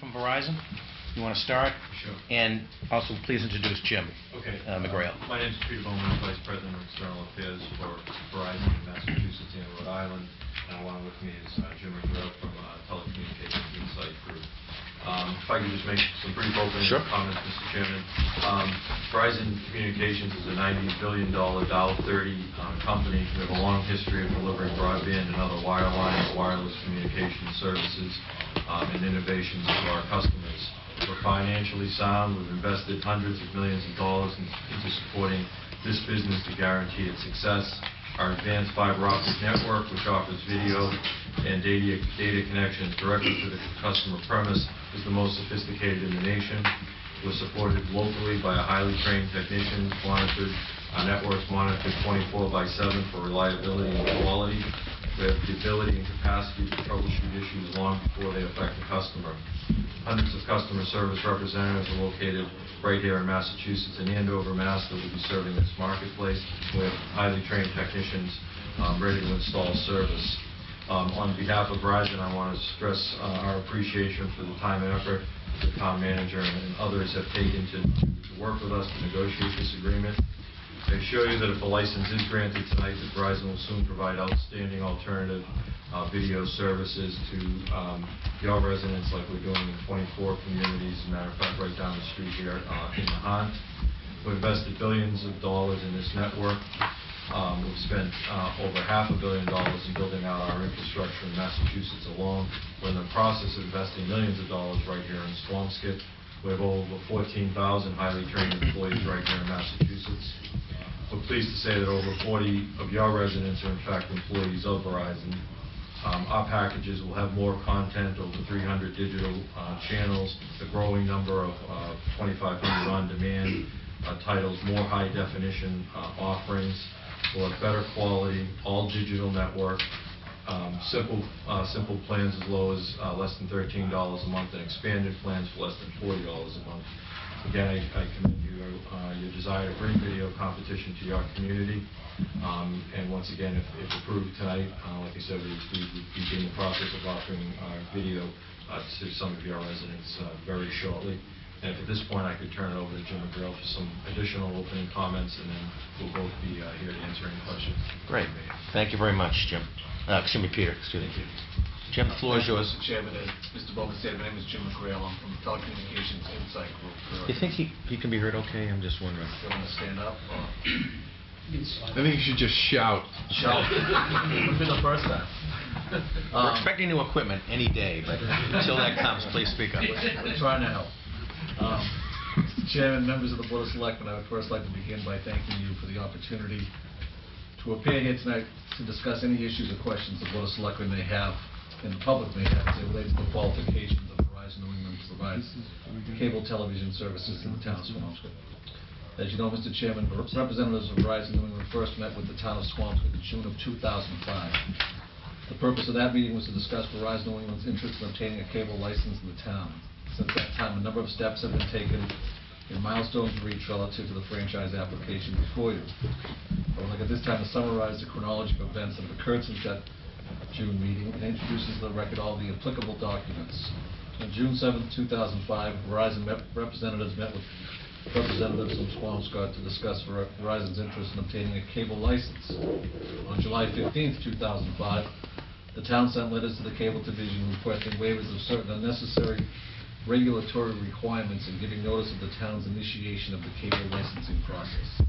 from Verizon. You want to start? Sure. And also, please introduce Jim. Okay. Uh, McGrail. My name is Peter Bowman, Vice President of External Affairs for Verizon in Massachusetts and Rhode Island. And along with me is uh, Jim McGrail from uh, Telecommunications Insight Group. Um, If I could just make some brief opening Sure. comments, Mr. Chairman. Um, Verizon Communications is a $90 billion Dow 30 uh, company. We have a long history of delivering broadband and other wireline and wireless communication services um, and innovations to our customers. We're financially sound. We've invested hundreds of millions of dollars in- into supporting this business to guarantee its success. Our advanced fiber optic network, which offers video and data data connections directly to the customer premise, is the most sophisticated in the nation. We're supported locally by a highly trained technicians, monitored, our network's monitored 24 by 7 for reliability and quality. Have the ability and capacity to troubleshoot issues long before they affect the customer. Hundreds of customer service representatives are located right here in Massachusetts and Andover, Mass. that will be serving this marketplace. Have highly trained technicians um, ready to install service. Um, On behalf of Verizon, I want to stress uh, our appreciation for the time and effort the town manager and others have taken to to work with us to negotiate this agreement. I assure you that if a license is granted tonight, that Verizon will soon provide outstanding alternative uh, video services to um, your residents like we're doing in 24 communities. As a matter of fact, right down the street here uh, in Nahant. We've invested billions of dollars in this network. Um, We've spent uh, over half a billion dollars in building out our infrastructure in Massachusetts alone. We're in the process of investing millions of dollars right here in Swampscott. We have over 14,000 highly trained employees right here in Massachusetts. We're pleased to say that over 40 of your residents are in fact employees of Verizon. Um, Our packages will have more content, over 300 digital uh, channels, a growing number of uh, 2,500 on-demand uh, titles, more high-definition uh, offerings, have better quality, all-digital network, um, simple, uh, simple plans as low as uh, less than $13 a month, and expanded plans for less than $40 a month. Again, I I commend you, uh, your desire to bring video competition to your community. Um, And once again, if if approved tonight, uh, like I said, we we would begin the process of offering uh, video uh, to some of your residents uh, very shortly. And if at this point, I could turn it over to Jim McGrail for some additional opening comments, and then we'll both be uh, here to answer any questions. Great. Thank you very much, Jim. Uh, Excuse me, Peter, excuse me. Jim, the floor is yours. Mr. Chairman, as Mr. Bowman said, my name is Jim McGrail. I'm from Telecommunications Insight Group. You think he he can be heard okay? I'm just wondering. Do You want to stand up? or- I think you should just shout. Shout. Would be the first time. We're Um, expecting new equipment any day, but until that comes, please speak up. We're trying to help. Um, Mr. Chairman, members of the Board of Selectmen, I would first like to begin by thanking you for the opportunity to appear here tonight to discuss any issues or questions the Board of Selectmen may have, and the public may have, as they relate to the qualifications of Verizon New England to provide cable television services in the town of Swampscott. As you know, Mr. Chairman, representatives of Verizon New England first met with the town of Swampscott in June of 2005. The purpose of that meeting was to discuss Verizon New England's interest in obtaining a cable license in the town. Since that time, a number of steps have been taken and milestones reached relative to the franchise application before you. I would like at this time to summarize the chronology of events that have occurred since that June meeting and introduces the record all the applicable documents. On June 7, 2005, Verizon representatives met with representatives from Swampscott to discuss Ver- Verizon's interest in obtaining a cable license. On July 15, 2005, the town sent letters to the cable division requesting waivers of certain unnecessary regulatory requirements and giving notice of the town's initiation of the cable licensing process.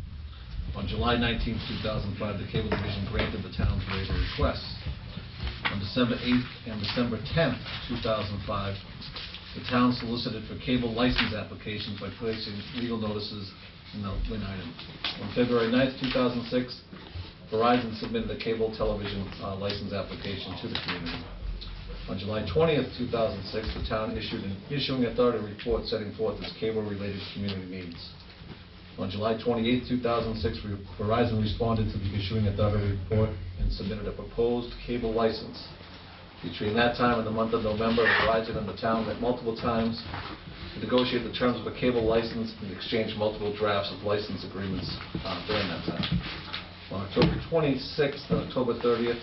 On July 19, 2005, the cable division granted the town's waiver requests. On December 8th and December 10th, 2005, the town solicited for cable license applications by placing legal notices in the Lynn item. On February 9th, 2006, Verizon submitted a cable television uh, license application to the community. On July 20th, 2006, the town issued an issuing authority report setting forth its cable-related community needs. On July 28, 2006, Verizon responded to the issuing authority report and submitted a proposed cable license. Between that time and the month of November, Verizon and the town met multiple times to negotiate the terms of a cable license and exchange multiple drafts of license agreements uh, during that time. On October 26th and October 30th,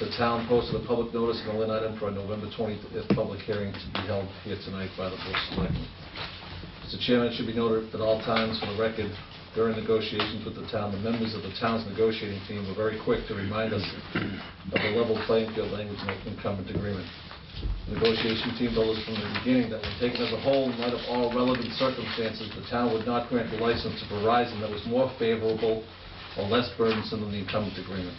the town posted a public notice in the Lynn item for a November 20th public hearing to be held here tonight by the Board of Selectmen. Mr. Chairman, it should be noted at all times for the record, during negotiations with the town, the members of the town's negotiating team were very quick to remind us of the level playing field language in the incumbent agreement. The negotiation team told us from the beginning that when taken as a whole, in light of all relevant circumstances, the town would not grant the license to Verizon that was more favorable or less burdensome than the incumbent agreement.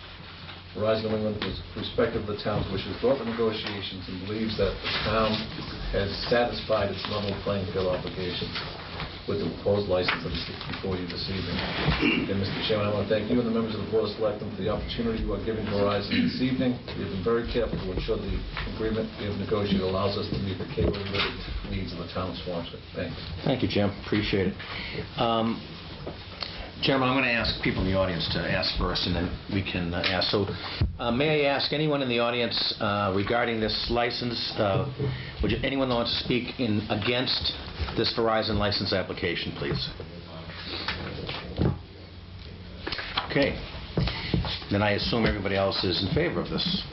Verizon New England was respectful of the town's wishes throughout the negotiations and believes that the town has satisfied its level playing field obligations with the proposed license that is before you this evening. Again, Mr. Chairman, I want to thank you and the members of the Board of Selectmen for the opportunity you are giving Verizon this evening. We have been very careful to ensure the agreement we have negotiated allows us to meet the cable needs of the town of Swampscott. Thank you. Thank you, Jim. Appreciate it. Um, Chairman, I'm going to ask people in the audience to ask first, and then we can uh, ask. So uh, may I ask anyone in the audience uh, regarding this license, uh, would you- anyone want to speak in against this Verizon license application, please? Okay. Then I assume everybody else is in favor of this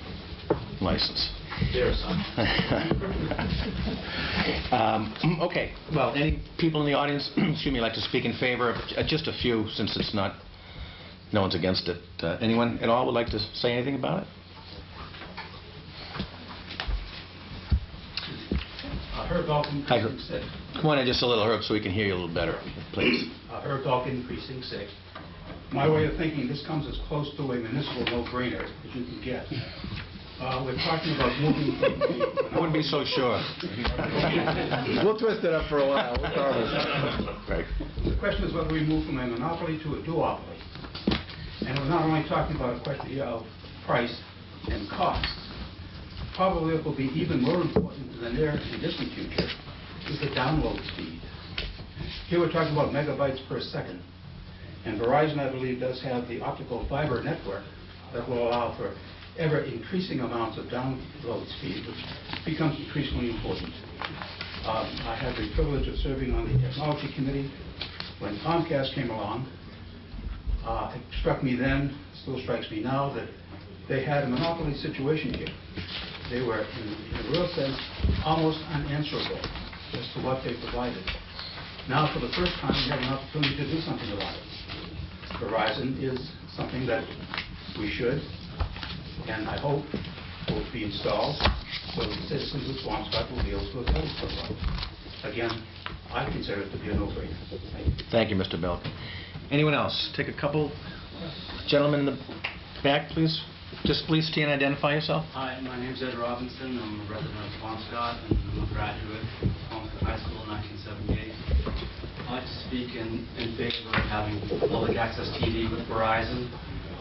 license. Um, Okay, well, any people in the audience, excuse me, like to speak in favor of, uh, just a few, since it's not, no one's against it. Uh, Anyone at all would like to say anything about it? Uh, Herb Dalkin, Hi, Precinct Herb. 6. Come on in just a little, Herb, so we can hear you a little better, please. Uh, Herb Dalkin, Precinct 6. My way of thinking, this comes as close to a municipal no-brainer as you can get. Uh, We're talking about moving from the... I wouldn't be so sure. We'll twist it up for a while. We'll promise. Right. The question is whether we move from a monopoly to a duopoly. And we're not only talking about a question of price and cost. Probably what will be even more important in the near and distant future is the download speed. Here we're talking about megabytes per second. And Verizon, I believe, does have the optical fiber network that will allow for ever-increasing amounts of download speed, which becomes increasingly important. Um, I had the privilege of serving on the Technology Committee when Comcast came along. Uh, It struck me then, still strikes me now, that they had a monopoly situation here. They were, in in a real sense, almost unanswerable as to what they provided. Now, for the first time, we have an opportunity to do something about it. Verizon is something that we should, and I hope will be installed so that citizens of Swampscott will be able to avail themselves of it. Again, I consider it to be a no-brainer. Thank you. Thank you, Mr. Belkin. Anyone else? Take a couple, gentlemen in the back, please. Just please stand and identify yourself. Hi, my name's Ed Robinson. I'm a resident of Swampscott, and I'm a graduate of Swampscott High School in 1978. I'd like to speak in in favor of having public access TV with Verizon.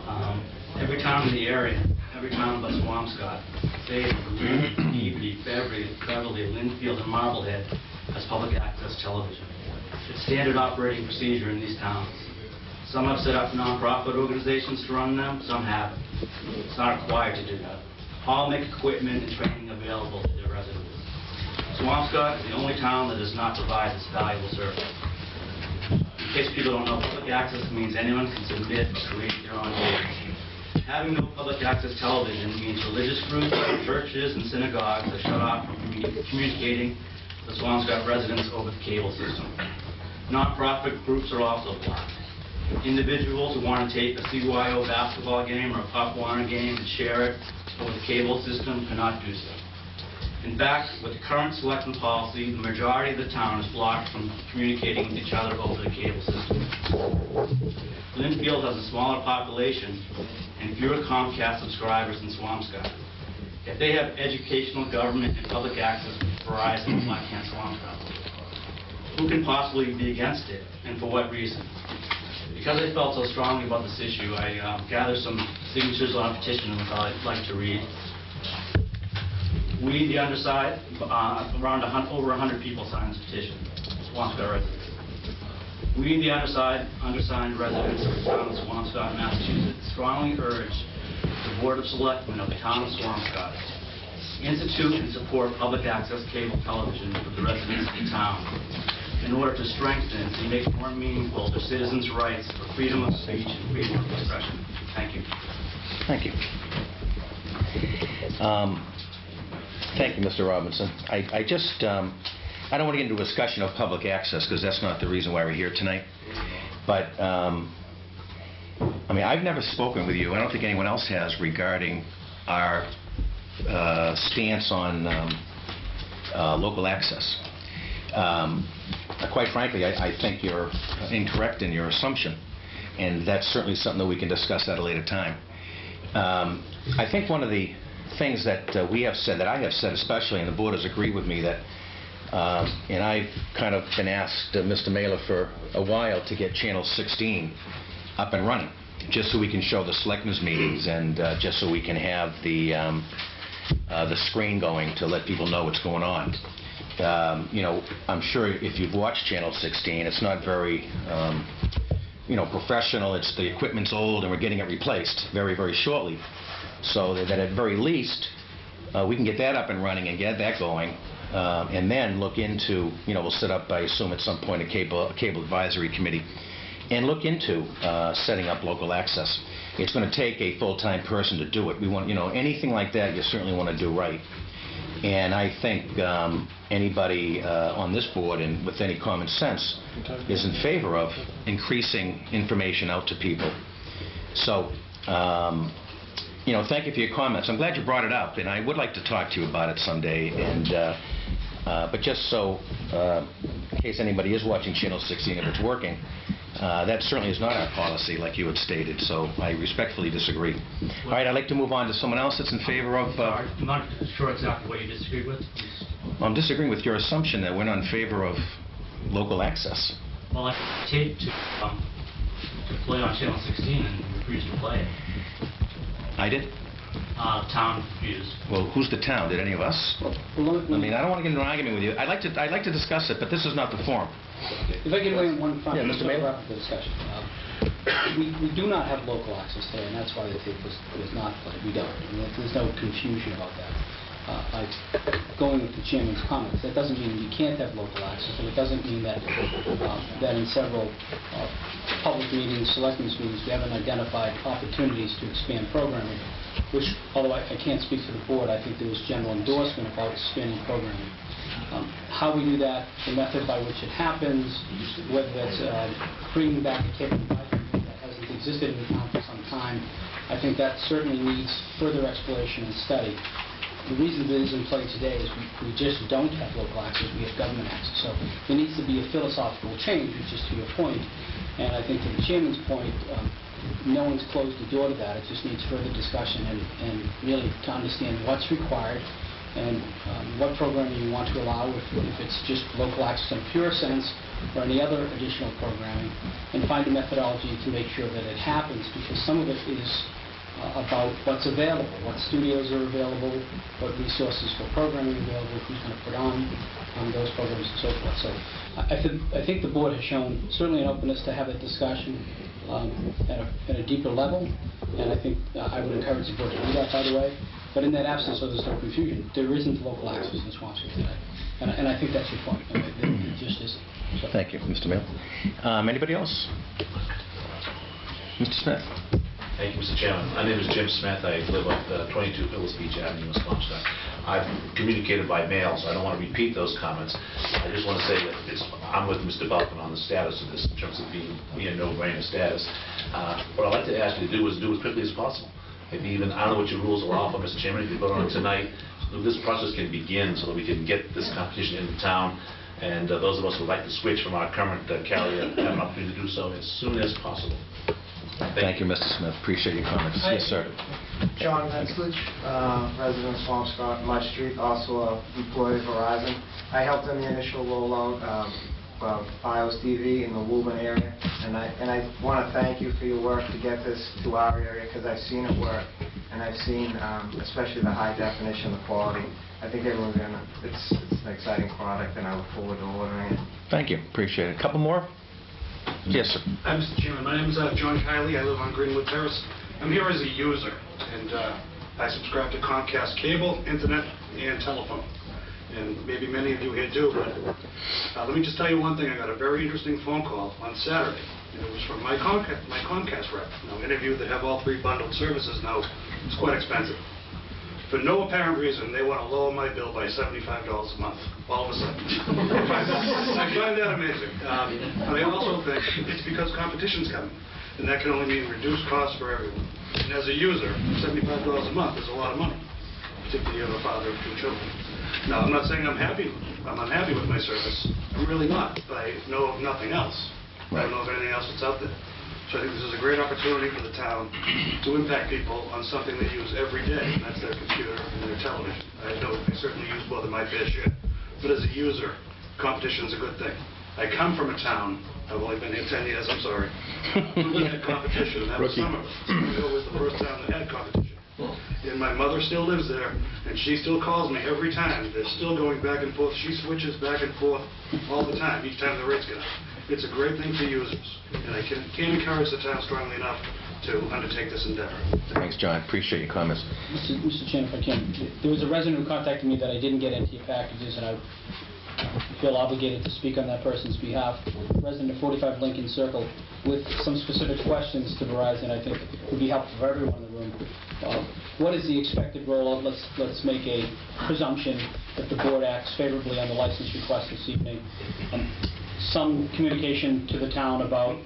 Um, Every town in the area, every town but Swampscott, Salem, mm-hmm. Lee, Evie, Beverly, Beverly, Lynnfield, and Marblehead has public access television. It's standard operating procedure in these towns. Some have set up nonprofit organizations to run them, some haven't. It's not required to do that. All make equipment and training available to their residents. Swampscott is the only town that does not provide this valuable service. In case people don't know, public access means anyone can submit or create their own data. Having no public access television means religious groups, churches, and synagogues are shut off from communicating with Swampscott residents over the cable system. Nonprofit groups are also blocked. Individuals who want to tape a CYO basketball game or a Pop Warner game and share it over the cable system cannot do so. In fact, with the current selection policy, the majority of the town is blocked from communicating with each other over the cable system. Lynnfield has a smaller population and fewer Comcast subscribers than Swampscott. If they have educational, government, and public access Verizon, why can't Swampscott? Who can possibly be against it, and for what reason? Because I felt so strongly about this issue, I um, gathered some signatures on a petition which I'd like to read. We, the underside, uh, around over 100 people signed this petition, Swampscott residents. We, the underside, undersigned residents of the town of Swampscott, Massachusetts, strongly urge the Board of Selectmen of the town of Swampscott institute and support public access cable television for the residents of the town in order to strengthen and make more meaningful the citizens' rights for freedom of speech and freedom of expression. Thank you. Thank you. Um, Thank you, Mr. Robinson. I I just, um, I don't want to get into a discussion of public access, because that's not the reason why we're here tonight. But, um, I mean, I've never spoken with you, I don't think anyone else has, regarding our uh, stance on um, uh, local access. Um, Quite frankly, I I think you're incorrect in your assumption, and that's certainly something that we can discuss at a later time. Um, I think one of the things that uh, we have said, that I have said especially, and the board has agreed with me, that, um, and I've kind of been asked, uh, Mr. Maylor, for a while to get Channel 16 up and running, just so we can show the selectmen's meetings and uh, just so we can have the, um, uh, the screen going to let people know what's going on. Um, You know, I'm sure if you've watched Channel 16, it's not very, um, you know, professional, it's, the equipment's old and we're getting it replaced very, very shortly. So that at very least, uh, we can get that up and running and get that going, um, and then look into, you know, we'll set up, I assume at some point, a cable, a cable advisory committee, and look into uh, setting up local access. It's going to take a full-time person to do it. We want, you know, anything like that, you certainly want to do right. And I think um, anybody uh, on this board and with any common sense is in favor of increasing information out to people. So, um, you know, thank you for your comments. I'm glad you brought it up, and I would like to talk to you about it someday. And, uh, uh, but just so, uh, in case anybody is watching Channel 16, if it's working, uh, that certainly is not our policy, like you had stated. So I respectfully disagree. All right, I'd like to move on to someone else that's in favor of. uh, I'm not sure exactly what you disagree with. I'm disagreeing with your assumption that we're not in favor of local access. Well, I taped to, um, to play on Channel 16 and refused to play it. I did? Uh, town refused. Well, who's the town? Did any of us? I mean, I don't want to get into an argument with you. I'd like to, I'd like to discuss it, but this is not the forum. If I can weigh in one front, Yeah, Mr. Maylor. wrap up the discussion. Um, We we do not have local access today, and that's why the tape was was not played. We don't. And There's no confusion about that. Uh, Going with the chairman's comments, that doesn't mean you can't have local access, and it doesn't mean that um, that in several uh, public meetings, selectmen's meetings, we haven't identified opportunities to expand programming, which, although I I can't speak for the board, I think there was general endorsement about expanding programming. Um, How we do that, the method by which it happens, whether that's uh, bringing back a advisory that hasn't existed in the town for some time, I think that certainly needs further exploration and study. The reason it is in play today is we- we just don't have local access, we have government access. So there needs to be a philosophical change, which is to your point. And I think to the chairman's point, um, no one's closed the door to that. It just needs further discussion and and really to understand what's required and um, what programming you want to allow, if if it's just local access in pure sense, or any other additional programming, and find a methodology to make sure that it happens, because some of it is uh, about what's available, what studios are available, what resources for programming are available, who's going to put on on those programs and so forth. So I think, I think the board has shown certainly an openness to have that discussion um, at a at a deeper level, and I think uh, I would encourage the board to do that, by the way. But in that absence, so there's no confusion, there isn't local access in Swampscott today. And I- and I think that's your point, I mean, just isn't. So- Thank you, Mr. Mayor. Um, Anybody else? Mr. Smith? Thank you, Mr. Chairman. My name is Jim Smith. I live at uh, 22 Phillips Beach Avenue, Palmside. I've communicated by mail, so I don't want to repeat those comments. I just want to say that it's, I'm with Mr. Buckman on the status of this in terms of being, being a no-brainer status. Uh, What I'd like to ask you to do is do as quickly as possible. Maybe even, I don't know what your rules allow for, Mr. Chairman, if you vote on it tonight, so this process can begin so that we can get this competition into town, and uh, those of us who would like to switch from our current uh, carrier have an opportunity to do so as soon as possible. Thank you, Mr. Smith. Appreciate your comments. Yes, sir. John Metzlich, uh, resident of Swampscott, Mud Street, also a employee of Verizon. I helped in the initial rollout um, of Fios TV in the Woburn area, and I, and I want to thank you for your work to get this to our area, because I've seen it work, and I've seen um, especially the high definition, the quality. I think everyone's gonna, it's it's an exciting product, and I look forward to ordering it. Thank you. Appreciate it. A couple more? Yes, sir. Hi, Mr. Chairman. My name is uh, John Kiley. I live on Greenwood Terrace. I'm here as a user, and uh, I subscribe to Comcast cable, internet, and telephone. And maybe many of you here do, but uh, let me just tell you one thing. I got a very interesting phone call on Saturday. It was from my Comcast, my Comcast rep. Now, any of you that have all three bundled services know it's quite expensive. For no apparent reason, they want to lower my bill by $75 a month, all of a sudden. I find that- I find that amazing. Um, And I also think it's because competition's coming, and that can only mean reduced costs for everyone. And as a user, $75 a month is a lot of money, particularly if you're a father of two children. Now, I'm not saying I'm happy, I'm unhappy with my service. I'm really not, but I know of nothing else. I don't know of anything else that's out there. So I think this is a great opportunity for the town to impact people on something they use every day, and that's their computer and their television. I know I certainly use more than my fair share, but as a user, competition's a good thing. I come from a town, I've only been here 10 years, I'm sorry, that had competition, and that was Rookie. Somerville. Somerville was the first town that had competition. And my mother still lives there, and she still calls me every time. They're still going back and forth. She switches back and forth all the time, each time the rates get up. It's a great thing for users, and I can can't encourage the town strongly enough to undertake this endeavor. Thanks, John. Appreciate your comments. Mr. Mr. Chairman, if I can, there was a resident who contacted me that I didn't get into your packages, and I feel obligated to speak on that person's behalf. Resident of 45 Lincoln Circle, with some specific questions to Verizon, I think would be helpful for everyone in the room. Uh, What is the expected rollout? Let's, let's make a presumption that the board acts favorably on the license request this evening. Um, Some communication to the town about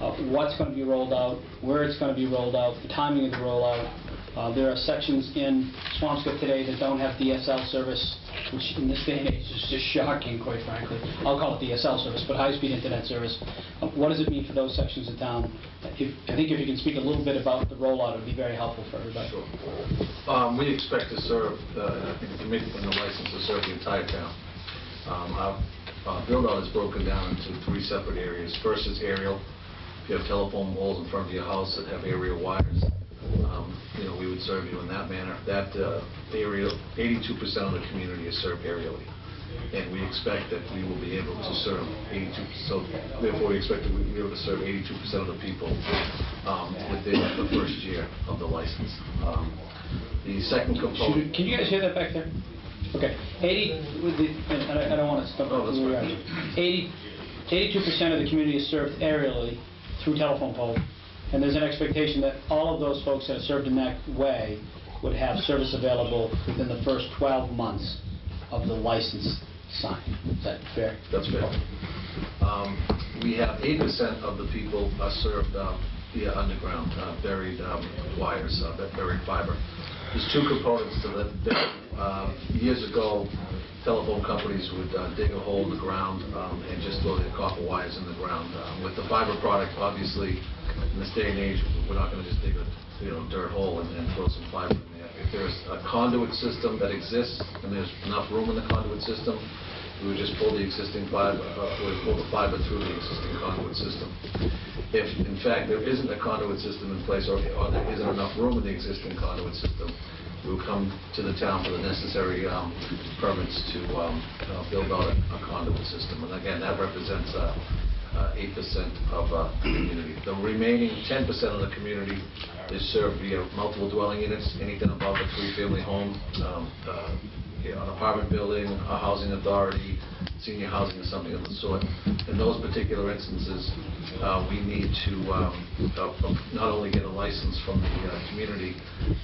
uh, what's going to be rolled out, where it's going to be rolled out, the timing of the rollout. Uh, There are sections in Swampscott today that don't have DSL service, which in this day and age is just shocking, quite frankly. I'll call it DSL service, but high-speed internet service. Uh, What does it mean for those sections of town? If- I think if you can speak a little bit about the rollout, it would be very helpful for everybody. Um, We expect to serve, uh, I think the committee and the license to serve the entire town. Um, Our uh, build-out is broken down into three separate areas. First is aerial. If you have telephone poles in front of your house that have aerial wires, um, you know, we would serve you in that manner. That uh, area, 82% of the community is served aerially. And we expect that we will be able to serve 82, so therefore we expect that we'll be able to serve 82% of the people um, within the first year of the license. Um, The second component... Should- Can you guys hear that back there? Okay, 80, with the- and I I don't want to stop. Oh, that's where we fine. are. 80, 82% of the community is served aerially through telephone pole, and there's an expectation that all of those folks that are served in that way would have service available within the first 12 months of the license sign. Is that fair? That's fair. Um, We have 8% of the people are served uh, via underground, uh, buried um, wires, uh, buried fiber. There's two components to that. There, uh, Years ago, telephone companies would uh, dig a hole in the ground um, and just throw their copper wires in the ground. Uh, With the fiber product, obviously, in this day and age, we're not going to just dig a, you know, dirt hole and and throw some fiber in there. If there's a conduit system that exists, and there's enough room in the conduit system, we would just pull the existing fiber, uh, we would pull the fiber through the existing conduit system. If, in fact, there isn't a conduit system in place, or or there isn't enough room in the existing conduit system, we will come to the town for the necessary um, permits to um, uh, build out a a conduit system. And again, that represents uh, uh, 8% of uh, the community. The remaining 10% of the community is served via multiple dwelling units, anything above a three-family home, um, uh, an apartment building, a housing authority, senior housing, or something of the sort. In those particular instances, uh, we need to um, uh, not only get a license from the uh, community,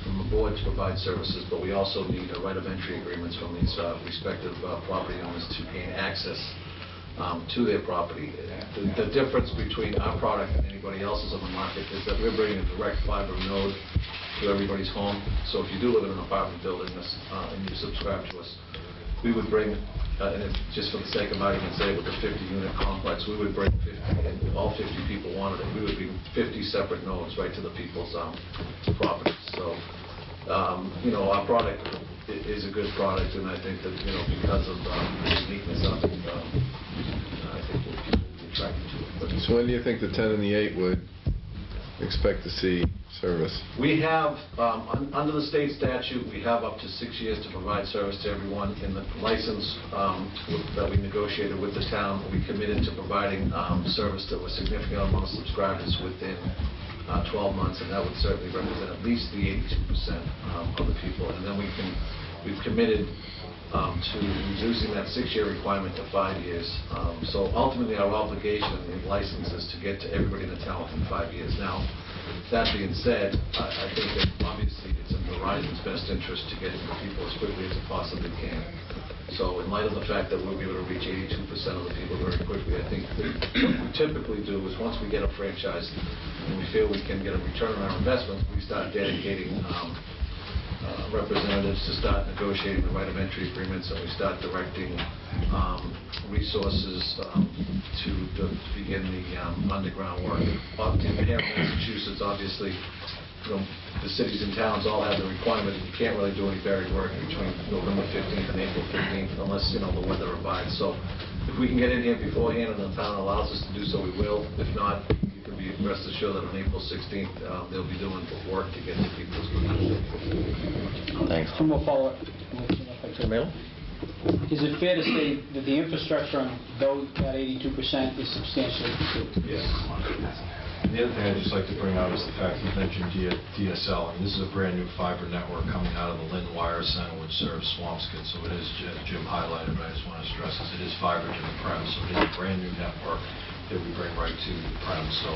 from the board to provide services, but we also need a right of entry agreements from these uh, respective uh, property owners to gain access um, to their property. The the difference between our product and anybody else's on the market is that we're bringing a direct fiber node to everybody's home. So if you do live in an apartment building this, uh, and you subscribe to us, we would bring, uh, and if, just for the sake of argument's sake, with a 50-unit complex, we would bring 50, and all 50 people wanted it, we would be 50 separate nodes right to the people's um, properties. So, um, you know, our product is a good product, and I think that, you know, because of um, the uniqueness of it, um, I think that people be attracted to it. But So when do you think the 10 and the 8 would expect to see service? We have, um, un- under the state statute, we have up to six years to provide service to everyone. In the license um, that we negotiated with the town, we committed to providing um, service to a significant amount of subscribers within uh, 12 months, and that would certainly represent at least the 82% um, of the people. And then we can, we've committed um, to reducing that six-year requirement to five years. Um, So ultimately, our obligation in license is to get to everybody in the town within five years. Now, that being said, I I think that obviously it's in Verizon's best interest to get it people as quickly as it possibly can. So in light of the fact that we'll be able to reach 82% of the people very quickly, I think what we typically do is, once we get a franchise and we feel we can get a return on our investment, we start dedicating um, uh, representatives to start negotiating the right of entry agreements, and we start directing um, resources um, to to begin the um, underground work. In here in Massachusetts, obviously, you know, the cities and towns all have the requirement that you can't really do any buried work between November 15th and April 15th unless, you know, the weather abides. So if we can get in here beforehand and the town allows us to do so, we will. If not, be rest assured that on April 16th, uh, they'll be doing work to get to people's as quickly as they can. Thanks. One more follow-up. if I could. Is it fair to say that the infrastructure on those, that 82% is substantially complete? Yes. And the other thing I'd just like to bring out is the fact you mentioned D- DSL. and this is a brand-new fiber network coming out of the Lynn Wire Center, which serves Swampscott. So it is, as Jim highlighted, but I just want to stress this, it is fiber to the prem. So it is a brand-new network that we bring right to the prem. So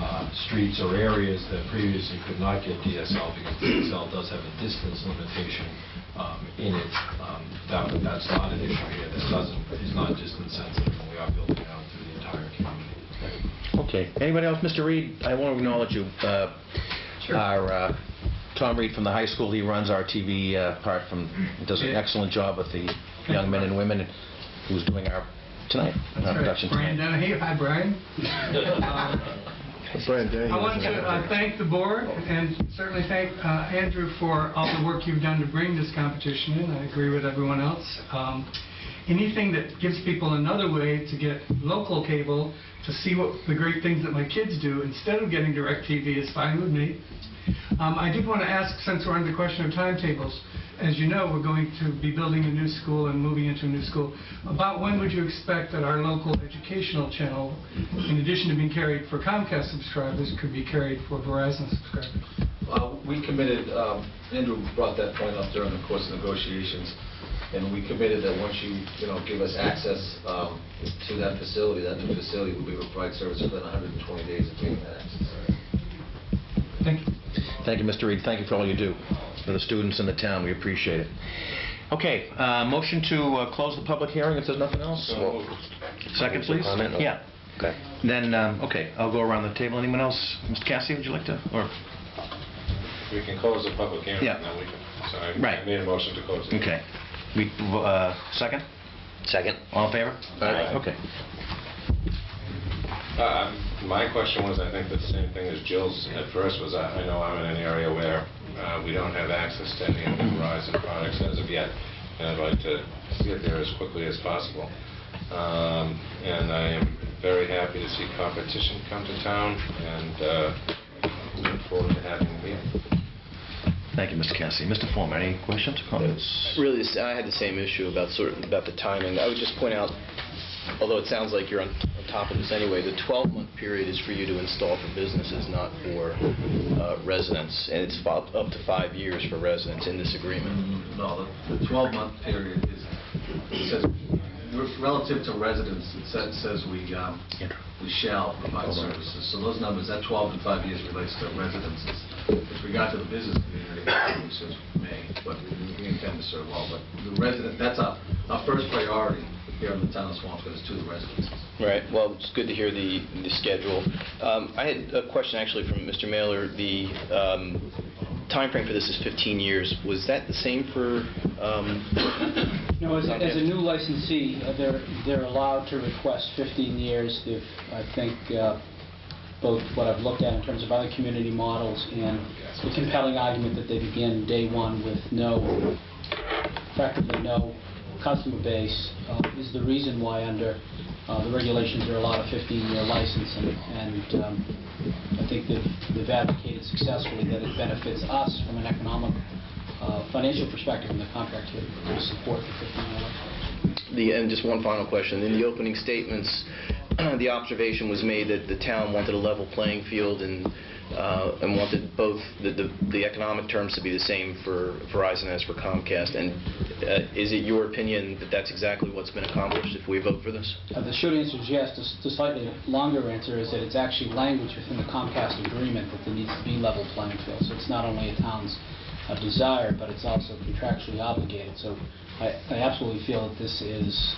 uh, streets or areas that previously could not get DSL, because DSL does have a distance limitation um, in it, um, that that's not an issue here. This doesn't, is not distance sensitive, and we are building out to the entire community. Okay. Anybody else? Mr. Reed, I want to acknowledge you. Uh, Our, uh, Tom Reed from the high school, he runs our TV uh, part from, does an excellent job with the young men and women who's doing our, tonight, our production Brian tonight. Donahue, hi Brian. Um, Brian Denny. I want to uh, thank the board and certainly thank uh, Andrew for all the work you've done to bring this competition in. I agree with everyone else. Um, Anything that gives people another way to get local cable to see what the great things that my kids do instead of getting DirecTV is fine with me. Um, I did want to ask, since we're on the question of timetables, as you know, we're going to be building a new school and moving into a new school. About when would you expect that our local educational channel, in addition to being carried for Comcast subscribers, could be carried for Verizon subscribers? Uh, We committed, um, Andrew brought that point up during the course of negotiations, and we committed that once you, you know, give us access um, to that facility, that new facility will be able to provide service within 120 days of getting that access. Thank you. Thank you, Mr. Reed. Thank you for all you do for the students in the town. We appreciate it. Okay, uh, motion to uh, close the public hearing if there's nothing else? Second, please? Comment? Yeah. Okay. Then, um, okay, I'll go around the table. Anyone else? Mr. Cassie, would you like to, or, We can close the public hearing, Yeah. and then we can, so I Right. I made a motion to close it. okay. We, uh, second? Second. All in favor? Aye. Okay. Uh, My question was, I think the same thing as Jill's at first, was I I know I'm in an area where uh, we don't have access to any of the Verizon products as of yet, and I'd like to get there as quickly as possible. Um, And I am very happy to see competition come to town, and uh, look forward to having it here. Thank you, Mr. Cassidy. Mr. Forman, any questions, or comments? Really, I had the same issue about sort of, about the timing. I would just point out, although it sounds like you're on on top of this anyway, the 12-month period is for you to install for businesses, not for uh, residents, and it's up to five years for residents in this agreement. No, the- the 12-month period is, says, relative to residents, it says- says we um, we shall provide services. So those numbers, that 12 and 5 years relates to residences. With regard to the business community, since may, but we intend to serve all. But the resident, that's our, our first priority here in the town of Swampscott is to the residents. Right, well, it's good to hear the, the schedule. Um, I had a question actually from Mr. Maylor. The um, timeframe for this is 15 years. Was that the same for, um, No, as, as a new licensee, uh, they're, they're allowed to request 15 years if, I think, uh, both what I've looked at in terms of other community models and the compelling argument that they begin day one with no, practically no customer base uh, is the reason why under uh, the regulations there are a 15-year license. And, and um, I think they've, they've advocated successfully that it benefits us from an economic, uh, financial perspective in the contract here to support the 15-year license. The, and just one final question. In the opening statements, the observation was made that the town wanted a level playing field and, uh, and wanted both the, the, the economic terms to be the same for Verizon as for Comcast. And Uh, Is it your opinion that that's exactly what's been accomplished if we vote for this? Uh, The short answer is yes. The The slightly longer answer is that it's actually language within the Comcast agreement that there needs to be level playing field. So it's not only a town's uh, desire, but it's also contractually obligated. So I I absolutely feel that this is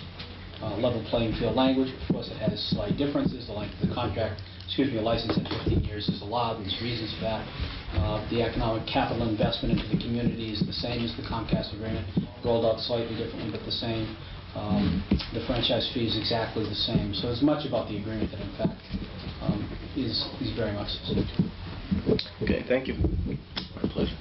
uh, level playing field language. Of course, it has slight differences. The length of the contract, excuse me, a license at 15 years is allowed, and there's reasons for that. Uh, The economic capital investment into the community is the same as the Comcast agreement, rolled out slightly differently, but the same. Um, The franchise fee is exactly the same. So it's much about the agreement that in fact um, is is very much the same. Okay, thank you. My pleasure.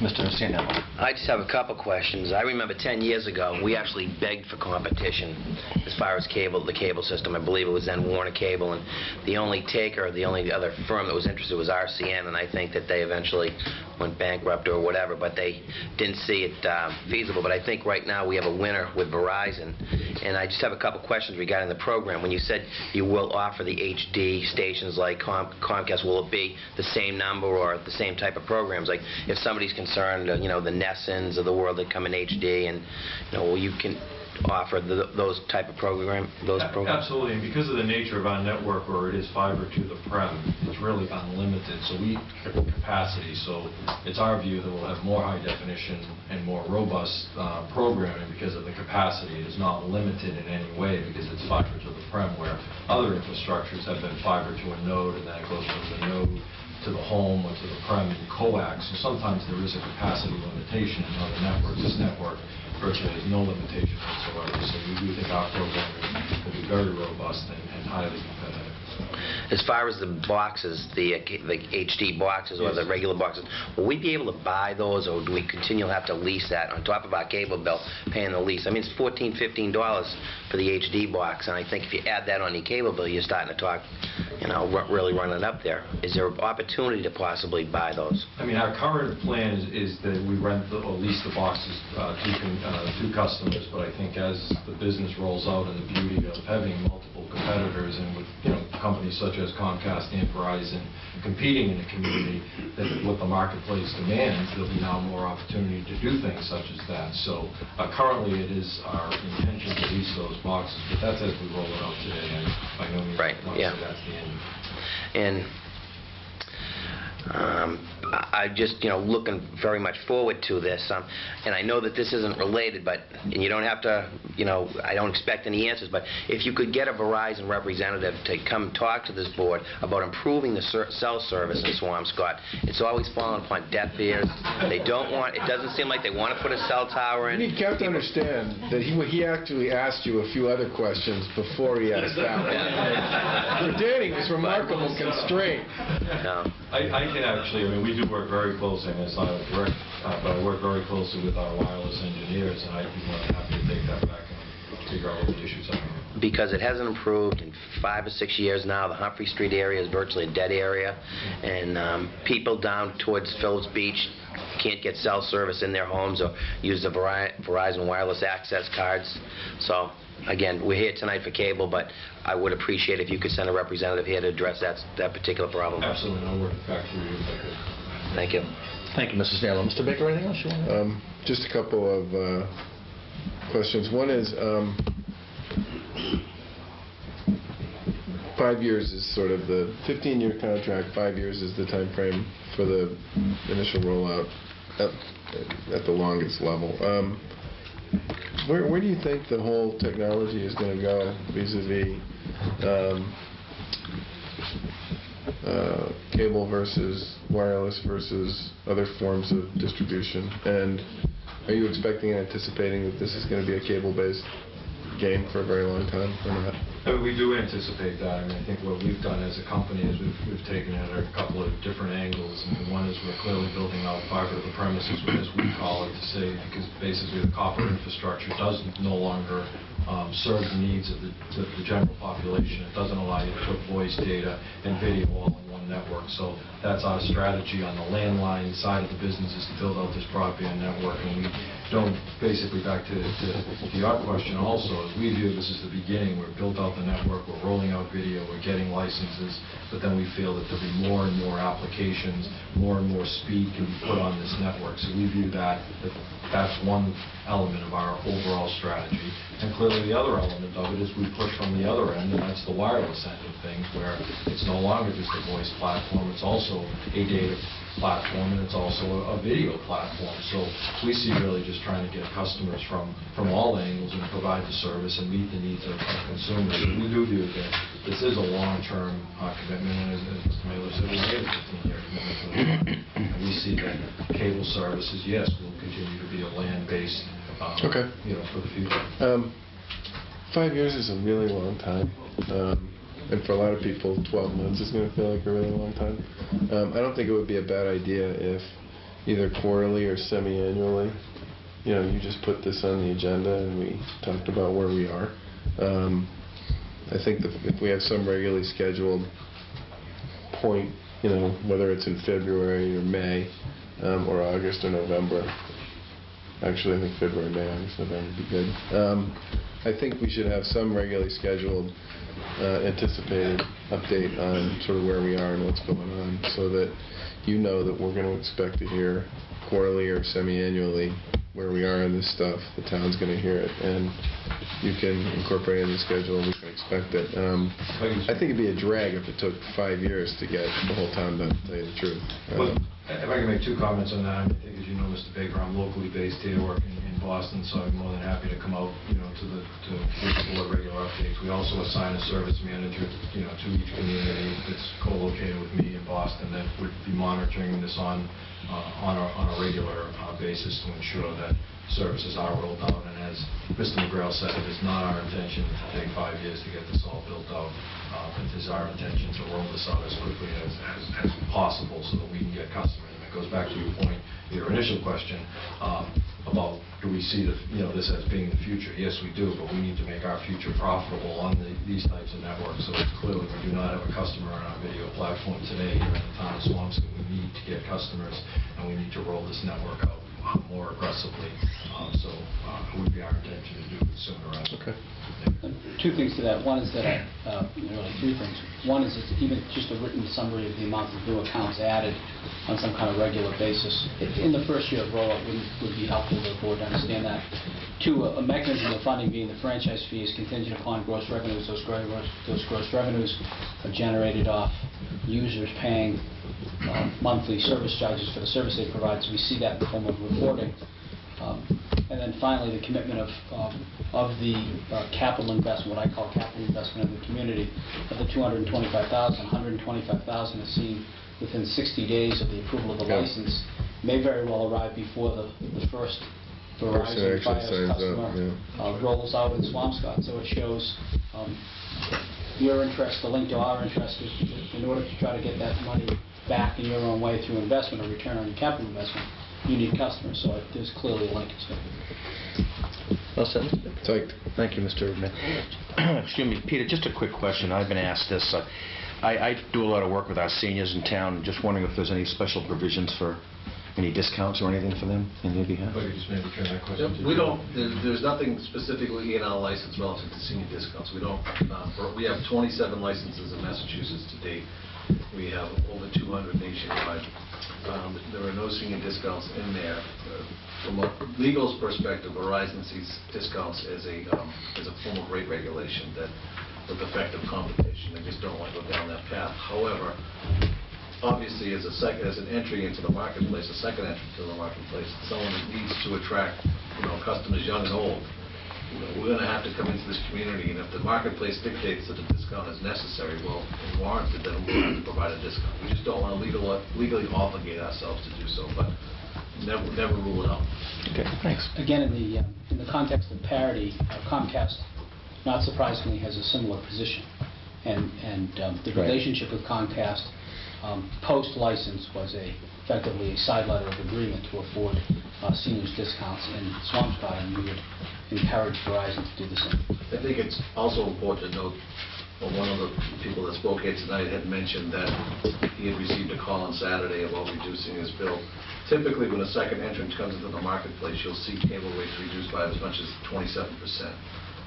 Mr. Sandell. I just have a couple questions. I remember 10 years ago, we actually begged for competition as far as cable, the cable system. I believe it was then Warner Cable, and the only taker, the only other firm that was interested was RCN, and I think that they eventually went bankrupt or whatever, but they didn't see it uh, feasible. But I think right now we have a winner with Verizon, and I just have a couple questions regarding the program. When you said you will offer the HD stations like Com- Comcast, will it be the same number or the same type of programs? Like if somebody's concerned, you know, the NESNs of the world that come in HD, and you know, you can offer the, those type of program, those programs. Absolutely, and because of the nature of our network, where it is fiber to the prem, it's really unlimited, so we capacity, so it's our view that we'll have more high definition and more robust uh, programming because of the capacity. It is not limited in any way because it's fiber to the prem, where other infrastructures have been fiber to a node, and then it goes from the node to the home or to the in coax, so sometimes there is a capacity limitation in other networks. This network virtually has no limitation whatsoever, so we do think our programming will be very robust and and highly competitive. As far as the boxes, the uh, the HD boxes or the regular boxes, will we be able to buy those, or do we continue to have to lease that on top of our cable bill, paying the lease? I mean, it's 14 15 dollars for the HD box, and I think if you add that on your cable bill, you're starting to talk, you know, ru- really running up there. Is there an opportunity to possibly buy those? I mean, our current plan is is that we rent the- or lease the boxes uh, to con- uh, to customers, but I think as the business rolls out and the beauty of having multiple competitors and with, you know, companies such as Comcast and Verizon competing in the community, that what the marketplace demands, there'll be now more opportunity to do things such as that. So uh, currently, it is our intention to lease those boxes, but that's as we roll it out today, and by no means Right, yeah. that's the end. And um, I- I'm just, you know, looking very much forward to this. um, And I know that this isn't related, but, and you don't have to, you know, I don't expect any answers, but if you could get a Verizon representative to come talk to this board about improving the ser- cell service in Swampscott, it's always fallen upon deaf ears. They don't want, it doesn't seem like they want to put a cell tower in. You have to understand that he, he actually asked you a few other questions before he asked that one. For Danny, it was remarkable constraint. No. I, I actually, I mean, we do work very closely, and it's not a direct, uh, but I work very closely with our wireless engineers, and I'd be more than happy to take that back and figure out what the issues are. because it hasn't improved in five or six years now. The Humphrey Street area is virtually a dead area, and um, people down towards Phillips Beach can't get cell service in their homes or use the Veri- Verizon wireless access cards. So, again, we're here tonight for cable, but I would appreciate if you could send a representative here to address that, that particular problem. Absolutely, I'll work it back for you if I could. Thank you. Thank you, Mrs. Naylor. Mr. Baker, anything else you want to? Um, Just a couple of uh, questions. One is, um, five years is sort of the 15-year contract, five years is the time frame for the initial rollout at at the longest level. Um, Where where do you think the whole technology is going to go vis-à-vis um, uh, cable versus wireless versus other forms of distribution? And are you expecting and anticipating that this is going to be a cable-based game for a very long time or not? I mean, we do anticipate that. I mean, I think what we've done as a company is we've, we've taken it at a couple of different angles. I mean, one is we're clearly building out fiber to the premises, as we call it, to say, because basically the copper infrastructure doesn't no longer um, serve the needs of the, the the general population. It doesn't allow you to put voice data and video all in one network. So that's our strategy on the landline side of the business is to build out this broadband network. And we don't, basically back to, to to your question also, is we view this as the beginning. We've built out the network, we're rolling out video, we're getting licenses, but then we feel that there'll be more and more applications, more and more speed can be put on this network. So we view that, that that's one element of our overall strategy. And clearly, the other element of it is we push from the other end, and that's the wireless end of things, where it's no longer just a voice platform, it's also a data platform, and it's also a a video platform. So we see really just trying to get customers from, from all angles and provide the service and meet the needs of of consumers. And we do view that this is a long-term uh, commitment, and as as Mr. Maylor said, we made a 15-year commitment to the market. And we see that cable services, yes, will continue to be a land-based, um, Okay. you know, for the future. Um, Five years is a really long time. Um, And for a lot of people, 12 months is going to feel like a really long time. Um, I don't think it would be a bad idea if either quarterly or semi-annually, you know, you just put this on the agenda and we talked about where we are. Um, I think if we have some regularly scheduled point, you know, whether it's in February or May, um, or August or November, Actually, I think February, May, August, November would be good. Um, I think we should have some regularly scheduled, uh, anticipated update on sort of where we are and what's going on, so that you know that we're going to expect to hear quarterly or semi-annually where we are in this stuff. The town's going to hear it, and you can incorporate it in the schedule, and we can expect it. Um, I think it'd be a drag if it took five years to get the whole town done, to tell you the truth. Um, If I can make two comments on that, I think, as you know, Mr. Baker, I'm locally based here, working in Boston, so I'm more than happy to come out, you know, to the, to the board regular updates. We also assign a service manager, you know, to each community that's co-located with me in Boston that would be monitoring this on, uh, on a, on a regular uh, basis to ensure that services are rolled out. And as Mr. McGrail said, it is not our intention to take five years to get this all built out. Uh, It is our intention to roll this out as quickly as, as- as possible so that we can get customers. And it goes back to your point, your initial question um, about, do we see the, you know, this as being the future? Yes, we do, but we need to make our future profitable on the- these types of networks. So clearly, we do not have a customer on our video platform today here in the town of Swampscott. We need to get customers, and we need to roll this network out uh, more aggressively. Um, So uh, it would be our intention to do it sooner rather than later. Two things to that. One is that, uh, really three things. One is it's even just a written summary of the amount of new accounts added on some kind of regular basis. I- In the first year of rollout would would be helpful to the board to understand that. Two, a a mechanism of funding being the franchise fee is contingent upon gross revenues. Those gross those gross revenues are generated off users paying uh, monthly service charges for the service they provide. So we see that in the form of reporting. Um, And then finally, the commitment of, um, of the uh, capital investment, what I call capital investment in the community, of the 225,000, 125,000 is seen within 60 days of the approval of the Yeah. license, may very well arrive before the, the first Verizon actually Fios up, customer yeah. uh, rolls out in Swampscott. So it shows um, your interest, the link to our interest, is in order to try to get that money back in your own way through investment or return on your capital investment, you need customers, so it- there's clearly a linkage there. Well said. Psyched. Thank you, Mr. Smith. Excuse me, Peter, just a quick question. I've been asked this. uh, I I do a lot of work with our seniors in town. Just wondering if there's any special provisions for any discounts or anything for them in their behalf? If I just maybe turn that question to We Joe. don't, there- there's nothing specifically in our license relative to senior discounts. We don't, uh, we have 27 licenses in Massachusetts to date. We have over 200 nationwide. Um, There are no senior discounts in there. From a legal's perspective, Verizon sees discounts as a, um, as a form of rate regulation that, with effective competition, they just don't want to go down that path. However, obviously, as a sec, as an entry into the marketplace, a second entry to the marketplace, someone that needs to attract, you know, customers young and old, you know, we're gonna have to come into this community, and if the marketplace dictates that a discount is necessary, well, and warranted, then we'll have to provide a discount. We just don't wanna legal, legally obligate ourselves to do so, but never, never rule it out. Okay, thanks. Again, in the, uh, in the context of parity, uh, Comcast, not surprisingly, has a similar position. And, and um, the Right. relationship with Comcast, um, post-license, was a, effectively a side letter of agreement to afford uh, seniors discounts in Swampscott, and we would encourage Verizon to do the same. I think it's also important to note, But one of the people that spoke here tonight had mentioned that he had received a call on Saturday about reducing his bill. Typically, when a second entrant comes into the marketplace, you'll see cable rates reduced by as much as 27%.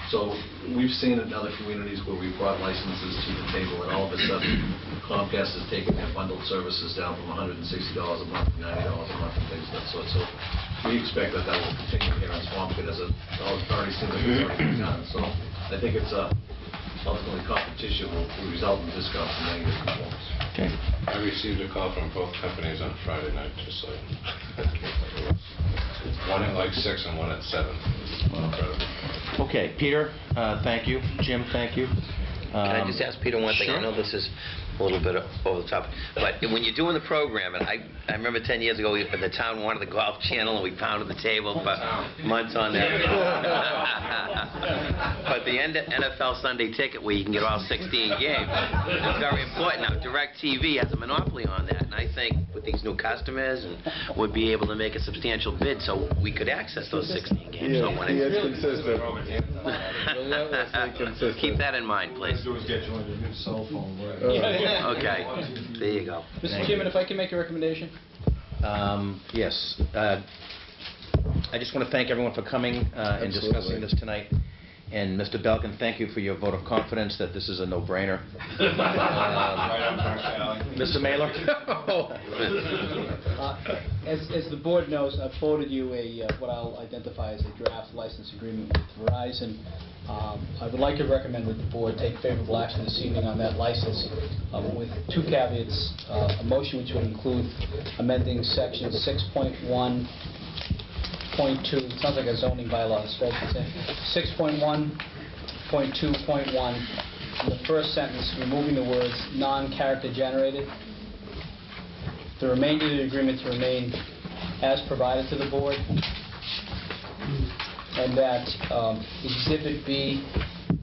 So we've seen it in other communities where we've brought licenses to the table, and all of a sudden Comcast has taken their bundled services down from $160 a month to $90 a month and things of that sort. So we expect that that will continue here in Swampscott as it already seems like it's already been done. So I think it's uh, ultimately competition will will result in discounts in many different forms. Okay. I received a call from both companies on Friday night, just so. One at like six and one at seven. Incredible. Okay, Peter, uh, thank you. Jim, thank you. Can I just ask Peter one thing? I know this is a little bit over the top, but when you're doing the program, and I, I remember 10 years ago, we- the town wanted the golf channel, and we pounded the table for months on that. But the N- NFL Sunday Ticket, where you can get all 16 games, is very important. Now, DirecTV has a monopoly on that, and I think with these new customers, and would be able to make a substantial bid, so we could access those 16 games. So when Yeah, it- it's consistent. Relentlessly consistent. Keep that in mind, please. do is get you on your new cell phone, right? Uh, Okay, there you go. Mr. Chairman, if I can make a recommendation? Um, Yes. uh, I just want to thank everyone for coming uh, and discussing Absolutely. this tonight. And Mr. Belkin, thank you for your vote of confidence that this is a no-brainer. Mr. Maylor? Uh, As, as the board knows, I've forwarded you a, uh, what I'll identify as a draft license agreement with Verizon. Um, I would like to recommend that the board take favorable action this evening on that license um, with two caveats. Uh, A motion which would include amending section 6.1 point two, it sounds like a zoning bylaw, it's supposed to say, six point one, point two, point one, in the first sentence, removing the words "non-character generated." The remainder of the agreement to remain as provided to the board, and that um, Exhibit B,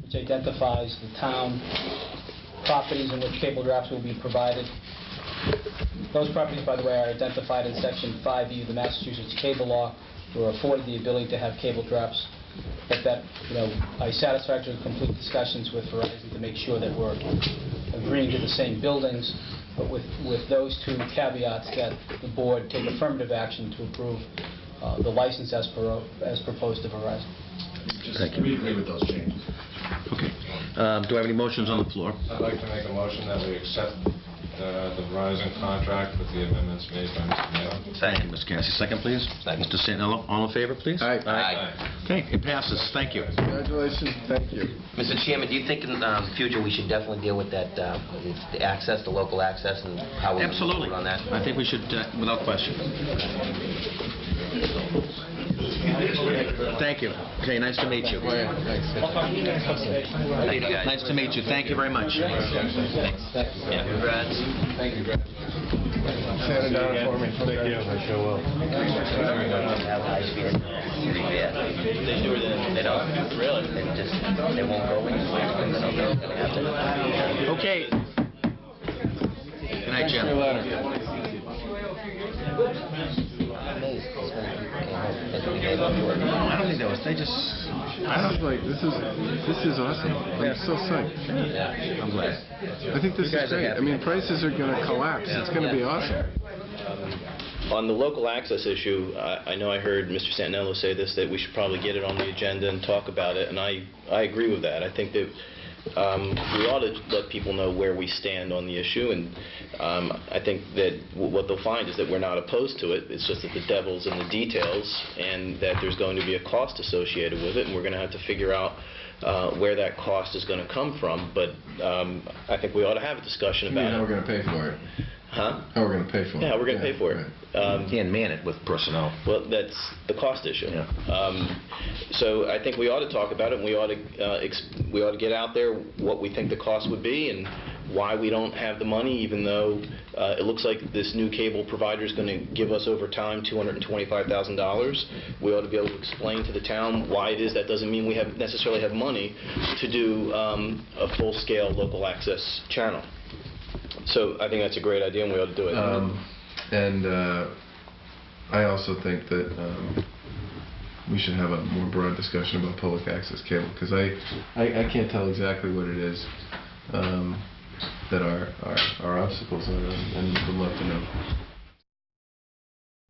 which identifies the town properties in which cable drafts will be provided, those properties, by the way, are identified in Section 5E of the Massachusetts Cable Law, were afforded the ability to have cable drops, but that, you know, I satisfactorily complete discussions with Verizon to make sure that we're agreeing to the same buildings, but with, with those two caveats, that the board take affirmative action to approve uh, the license as per, as proposed to Verizon. Thank you. We agree with those changes. Okay. Um, Do I have any motions on the floor? I'd like to make a motion that we accept uh, the Verizon contract with the amendments made by Mr. Maylor. Thank you, Ms. Cassie. Second, please. Second. Mr. Santinello, all in favor, please? Aye. Aye. Okay, it passes. Thank you. Congratulations, thank you. Mr. Chairman, do you think in the future we should definitely deal with that, uh, the access, the local access, and how we move Absolutely. on that? I think we should, uh, without question. Thank you. Okay, nice to meet you. Oh, Thank you, guys. Nice to meet you. Thank you very much. Thanks. Yeah, congrats. Thank you. Sand it down for me. Thank you. I sure will. They do it, they don't, really, they just, they won't go in, they don't, they're gonna have to. Okay. Good night, Jim. No, I don't think that was, they just, I was like, this is, this is awesome. I'm so psyched. I'm glad. I think this is great. I mean, prices are gonna collapse. It's gonna be awesome. On the local access issue, I I know I heard Mr. Santinello say this, that we should probably get it on the agenda and talk about it, and I I agree with that. I think that um, we ought to let people know where we stand on the issue, and um, I think that what they'll find is that we're not opposed to it, it's just that the devil's in the details, and that there's going to be a cost associated with it, and we're going to have to figure out uh, where that cost is going to come from, but um, I think we ought to have a discussion You about how it. we're gonna pay for it? Huh? How we're gonna pay for it? Yeah, we're going to pay for it. Um, Can't man it with personnel. Well, that's the cost issue. Um, So I think we ought to talk about it, and we ought to, uh, ex- we ought to get out there what we think the cost would be and why we don't have the money, even though uh, it looks like this new cable provider is going to give us over time $225,000. We ought to be able to explain to the town why it is that doesn't mean we have, necessarily have money to do um, a full-scale local access channel. So I think that's a great idea, and we ought to do it. Um, and, uh, I also think that, um, we should have a more broad discussion about public access cable, because I, I, I can't tell exactly what it is. um, that our, our, our obstacles are, and would love to know.